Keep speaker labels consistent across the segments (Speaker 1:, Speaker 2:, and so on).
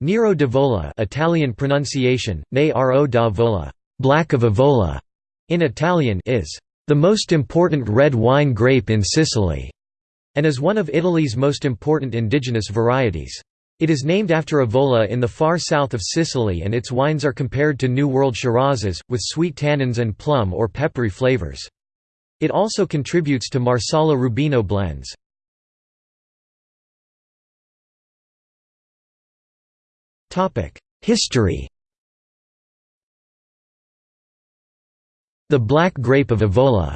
Speaker 1: Nero d'Avola Italian pronunciation, ne ro da vola, black of Avola, in Italian is the most important red wine grape in Sicily, and is one of Italy's most important indigenous varieties. It is named after Avola in the far south of Sicily and its wines are compared to New World Shirazes, with sweet tannins and plum or peppery flavors. It also contributes to Marsala Rubino blends. History The black grape of Avola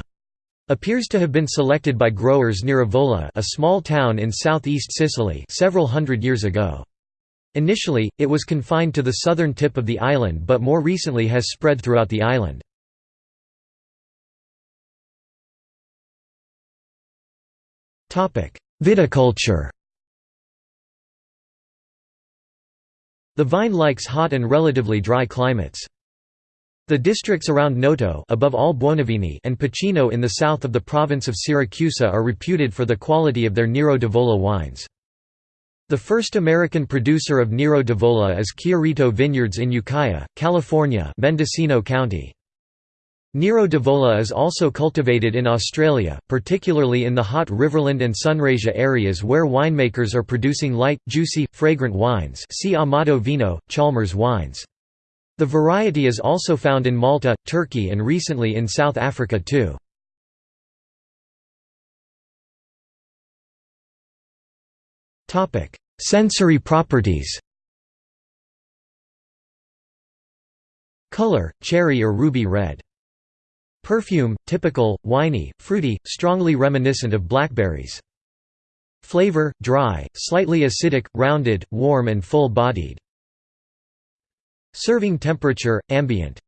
Speaker 1: appears to have been selected by growers near Avola a small town in southeast Sicily several hundred years ago. Initially, it was confined to the southern tip of the island but more recently has spread throughout the island. Viticulture The vine likes hot and relatively dry climates. The districts around Noto above all Buonivini and Pachino in the south of the province of Siracusa are reputed for the quality of their Nero d'Avola wines. The first American producer of Nero d'Avola is Chiarito Vineyards in Ukiah, California Mendocino County. Nero d'Avola is also cultivated in Australia, particularly in the hot Riverland and Sunraysia areas where winemakers are producing light, juicy, fragrant wines see Amato Vino, Chalmers wines. The variety is also found in Malta, Turkey and recently in South Africa too. Sensory properties Color, cherry or ruby red Perfume, typical, winey, fruity, strongly reminiscent of blackberries. Flavor, dry, slightly acidic, rounded, warm and full-bodied. Serving temperature, ambient.